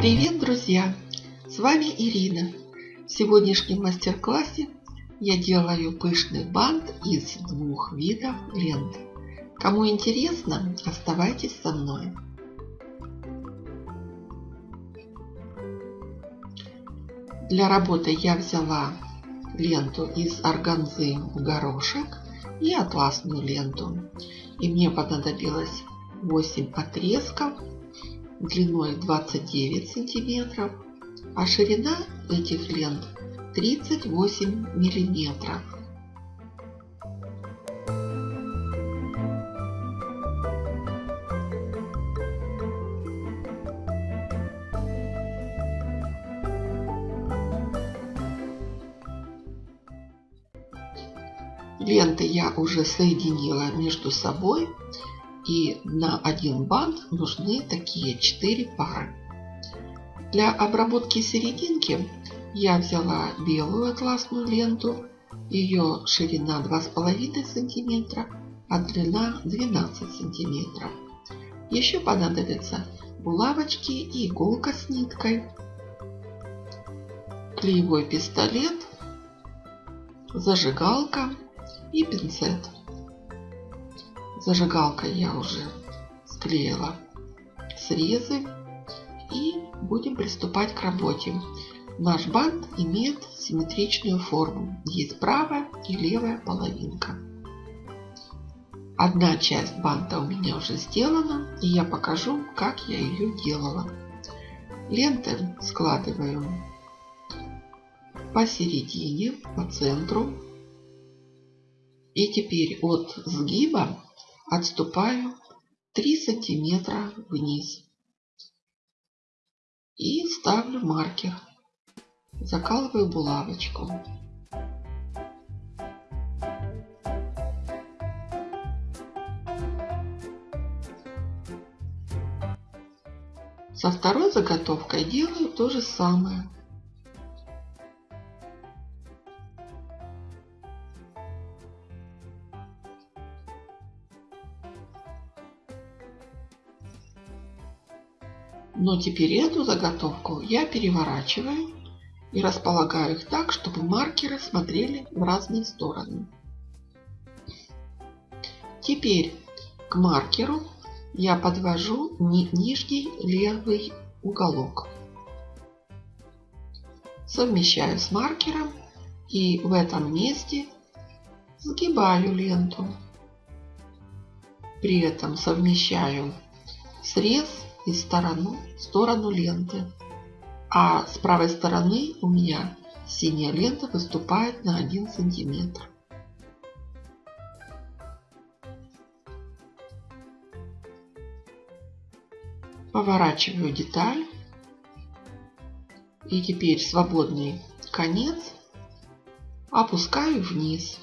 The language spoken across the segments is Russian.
Привет, друзья! С вами Ирина. В сегодняшнем мастер-классе я делаю пышный бант из двух видов лент. Кому интересно, оставайтесь со мной. Для работы я взяла ленту из органзы в горошек и атласную ленту. И мне понадобилось 8 отрезков длиной 29 сантиметров, а ширина этих лент 38 миллиметров. Ленты я уже соединила между собой и на один бант нужны такие 4 пары. Для обработки серединки я взяла белую атласную ленту. Ее ширина 2,5 см, а длина 12 см. Еще понадобятся булавочки и иголка с ниткой, клеевой пистолет, зажигалка и пинцет. Зажигалкой я уже склеила срезы и будем приступать к работе. Наш бант имеет симметричную форму. Есть правая и левая половинка. Одна часть банта у меня уже сделана, и я покажу, как я ее делала. Ленты складываю посередине, по центру. И теперь от сгиба отступаю 3 сантиметра вниз. И ставлю маркер. Закалываю булавочку. Со второй заготовкой делаю то же самое. Но теперь эту заготовку я переворачиваю и располагаю их так, чтобы маркеры смотрели в разные стороны. Теперь к маркеру я подвожу нижний левый уголок. Совмещаю с маркером и в этом месте сгибаю ленту. При этом совмещаю срез и сторону, сторону ленты. А с правой стороны у меня синяя лента выступает на 1 сантиметр. Поворачиваю деталь. И теперь свободный конец опускаю вниз.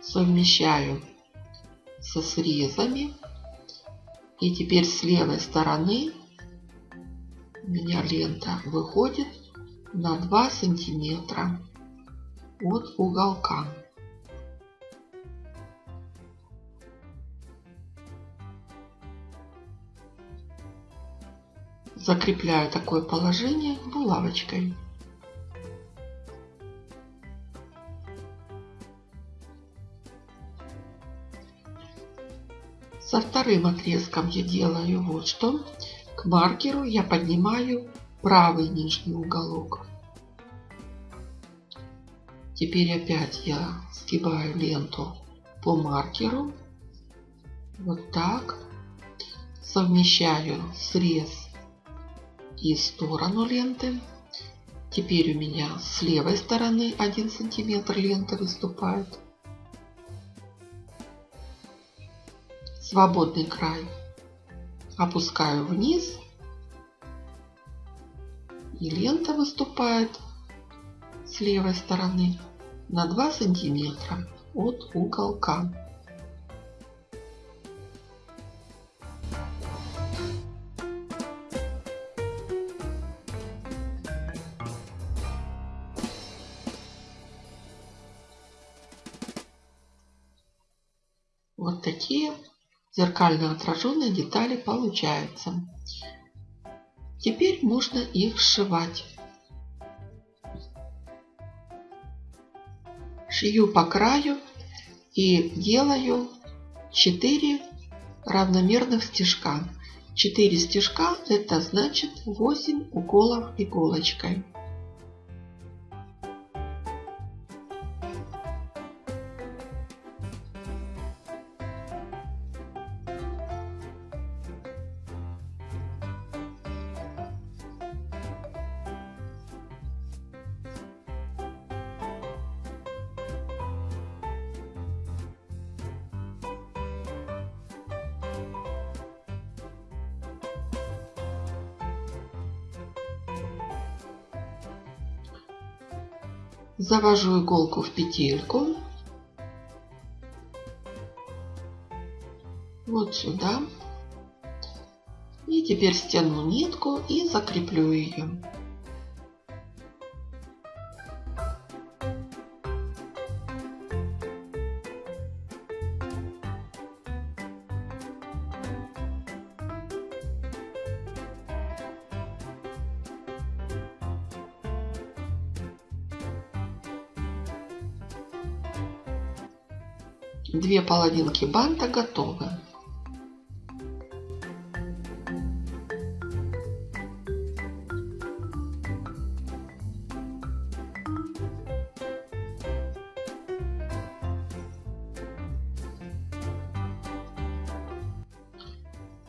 Совмещаю со срезами. И теперь с левой стороны у меня лента выходит на 2 сантиметра от уголка. Закрепляю такое положение булавочкой. Вторым отрезком я делаю вот что. К маркеру я поднимаю правый нижний уголок. Теперь опять я сгибаю ленту по маркеру. Вот так. Совмещаю срез и сторону ленты. Теперь у меня с левой стороны 1 сантиметр лента выступает. Свободный край опускаю вниз и лента выступает с левой стороны на 2 сантиметра от уголка. Вот такие зеркально отраженные детали получаются. Теперь можно их сшивать. Шью по краю и делаю 4 равномерных стежка. 4 стежка это значит 8 уколов иголочкой. Завожу иголку в петельку. Вот сюда. И теперь стяну нитку и закреплю ее. Две половинки банта готовы.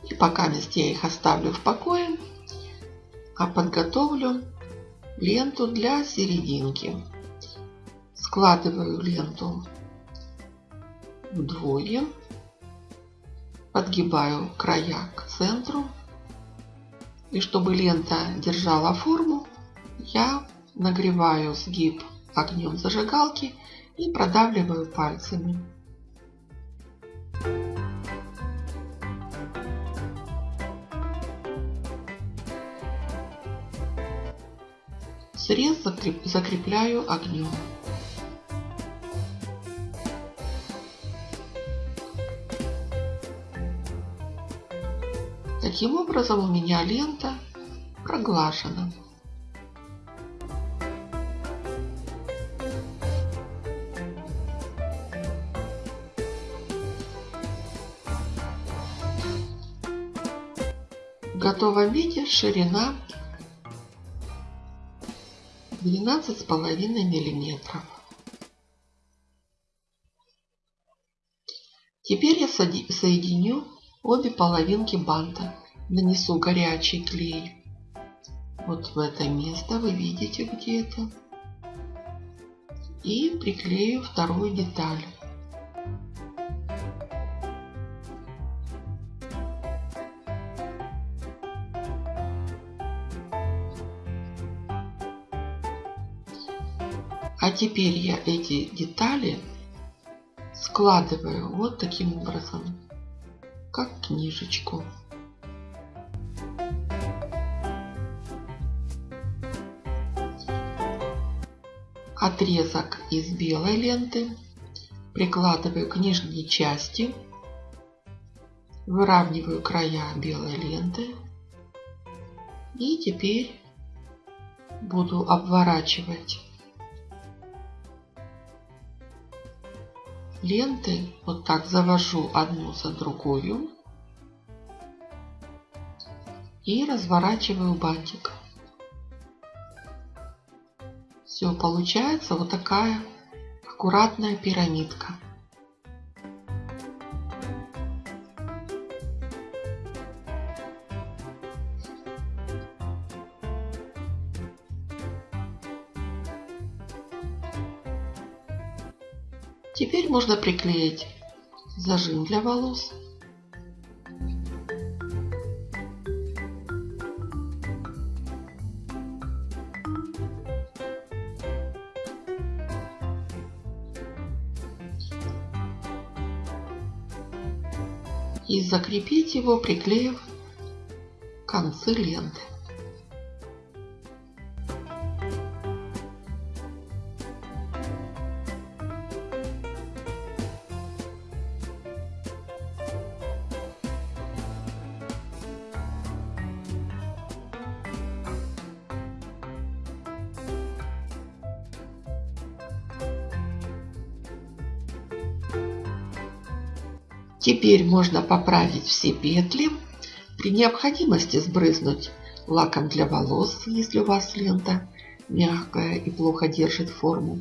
И пока я их оставлю в покое, а подготовлю ленту для серединки. Складываю ленту вдвое. Подгибаю края к центру. И чтобы лента держала форму, я нагреваю сгиб огнем зажигалки и продавливаю пальцами. Срез закрепляю огнем. Таким образом у меня лента проглажена. В готовом виде ширина 12,5 миллиметров. Теперь я соединю обе половинки банта нанесу горячий клей вот в это место, вы видите где это. И приклею вторую деталь. А теперь я эти детали складываю вот таким образом, как книжечку. Отрезок из белой ленты, прикладываю к нижней части, выравниваю края белой ленты и теперь буду обворачивать ленты, вот так завожу одну за другую и разворачиваю бантик. Все, получается вот такая аккуратная пирамидка. Теперь можно приклеить зажим для волос. И закрепить его, приклеив концы ленты. Теперь можно поправить все петли. При необходимости сбрызнуть лаком для волос, если у вас лента мягкая и плохо держит форму.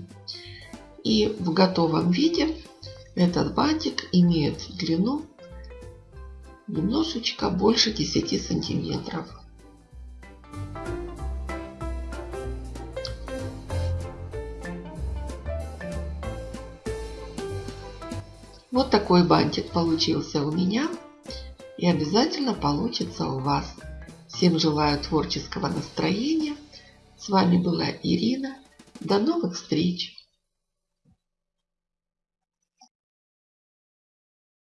И в готовом виде этот бантик имеет длину немножечко больше 10 сантиметров. Вот такой бантик получился у меня и обязательно получится у вас. Всем желаю творческого настроения. С вами была Ирина. До новых встреч!